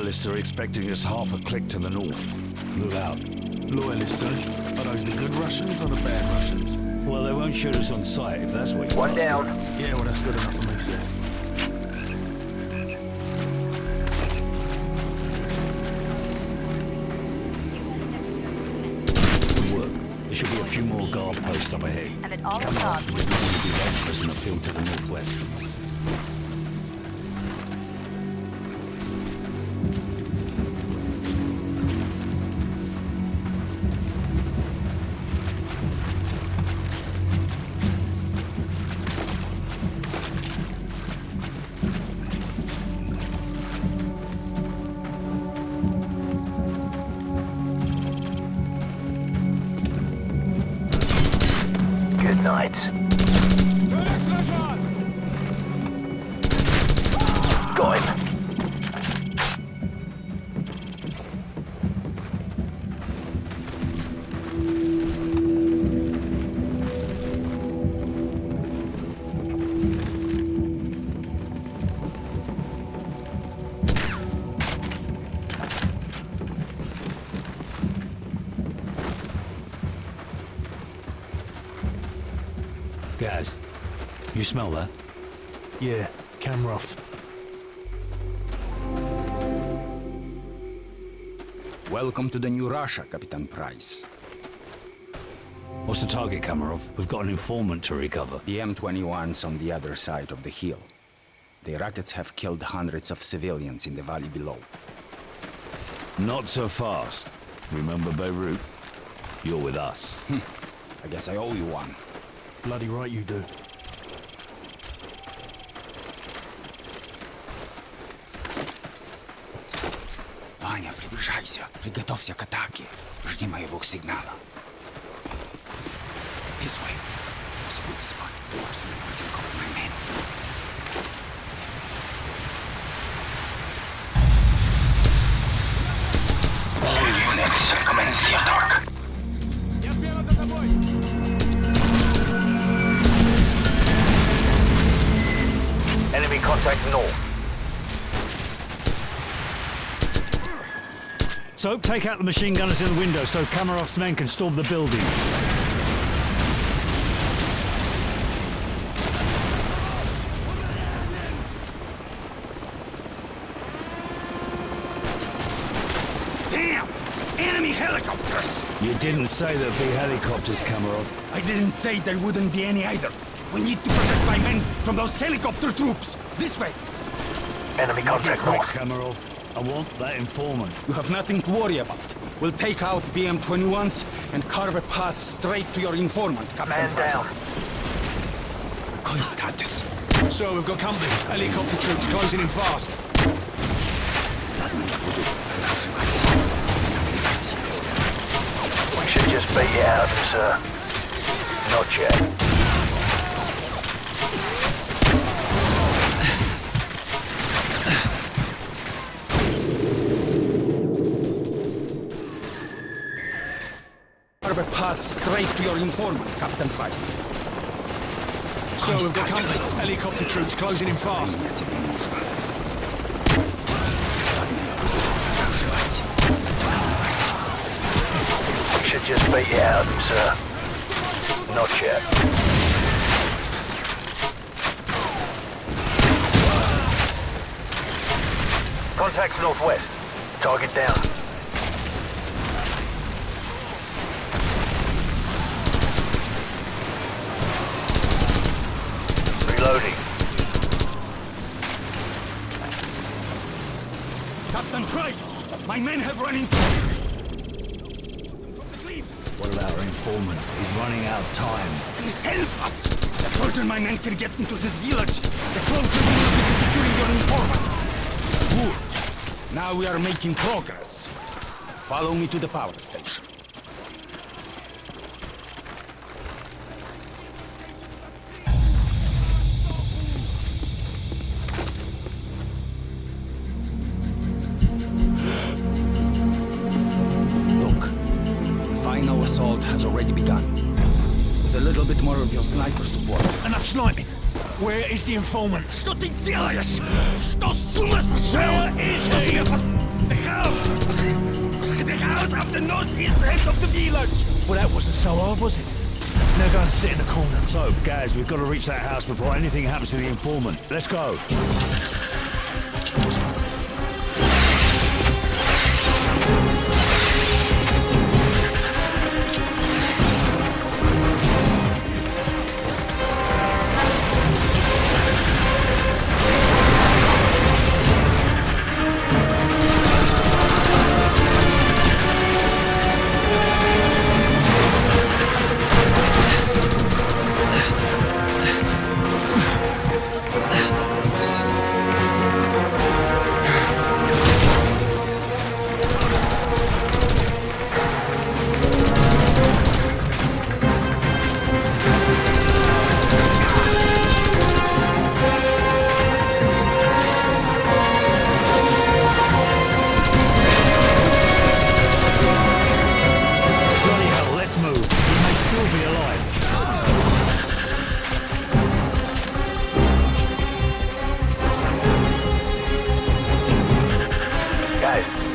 Loyalists are expecting us half a click to the north. Look out. Loyalists, eh? Are those the good Russians or the bad Russians? Well, they won't shoot us on sight if that's what you're One asking. down. Yeah, well, that's good enough for me, sir. Work. There should be a few more guard posts up ahead. And at all Come on, costs. we're going to be dangerous in the field to the northwest. Good smell that? Yeah, Kamarov. Welcome to the new Russia, Captain Price. What's the target, Kamarov? We've got an informant to recover. The M21's on the other side of the hill. The rockets have killed hundreds of civilians in the valley below. Not so fast. Remember Beirut? You're with us. Hmm. I guess I owe you one. Bloody right you do. Приближайся. Приготовься к атаке. Жди моего сигнала. This way. Was a good spot. Personally, I can cover my men. All units, commence the attack. Enemy contact north. So, take out the machine gunners in the window so Kamarov's men can storm the building. Damn! Enemy helicopters! You didn't say there'd be helicopters, Kamarov. I didn't say there wouldn't be any either. We need to protect my men from those helicopter troops. This way. Enemy contact Quick, north. Kamarov. I want that informant. You have nothing to worry about. We'll take out BM-21s and carve a path straight to your informant, Captain Man Price. down. Call status. So we've got company. Helicopter troops closing in fast. We should just beat it out of them, sir. Not yet. A path straight to your informant, Captain Price. So we've got Status. Helicopter troops closing in fast. We should just beat it out of them, sir. Not yet. Contacts northwest. Target down. Price! My men have run into... From the cliffs! What about our informant? He's running out of time. Help us! The further my men can get into this village, the closer we will be to securing your informant. Good. Now we are making progress. Follow me to the power station. of your sniper support. Enough sniping. Where is the informant? Что ты делаешь? Что с ума сошел? Where is he? The house! The house at the northeast end of the village! Well, that wasn't so hard, was it? Now go and sit in the corner. So, Gaz, we've got to reach that house before anything happens to the informant. Let's go.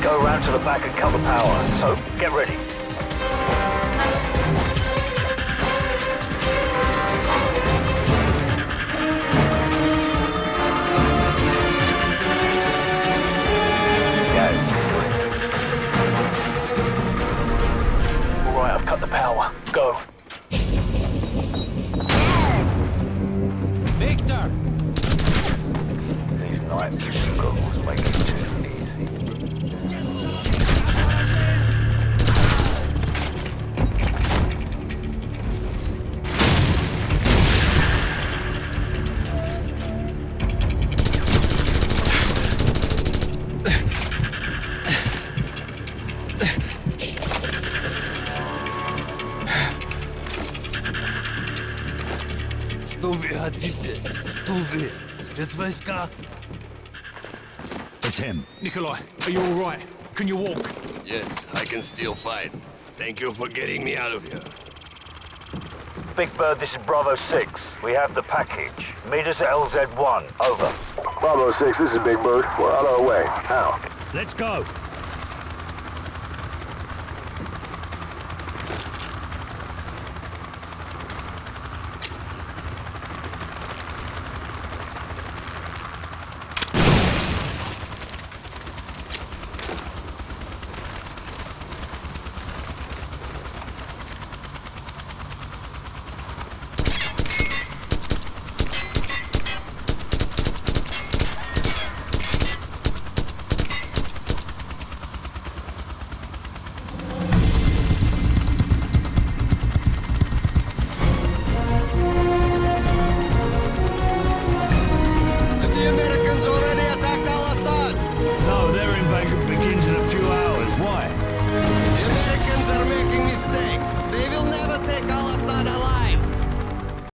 Go around to the back and cut the power. So, get ready. Guys, All right, I've cut the power. Go. Victor! These night vision goggles Что вы хотите? Что вы? Спецвойска? It's him. Nikolai, are you all right? Can you walk? Yes, I can still fight. Thank you for getting me out of here. Big Bird, this is Bravo 6. We have the package. Meet us at LZ1. Over. Bravo 6, this is Big Bird. We're on our way. Now. Let's go.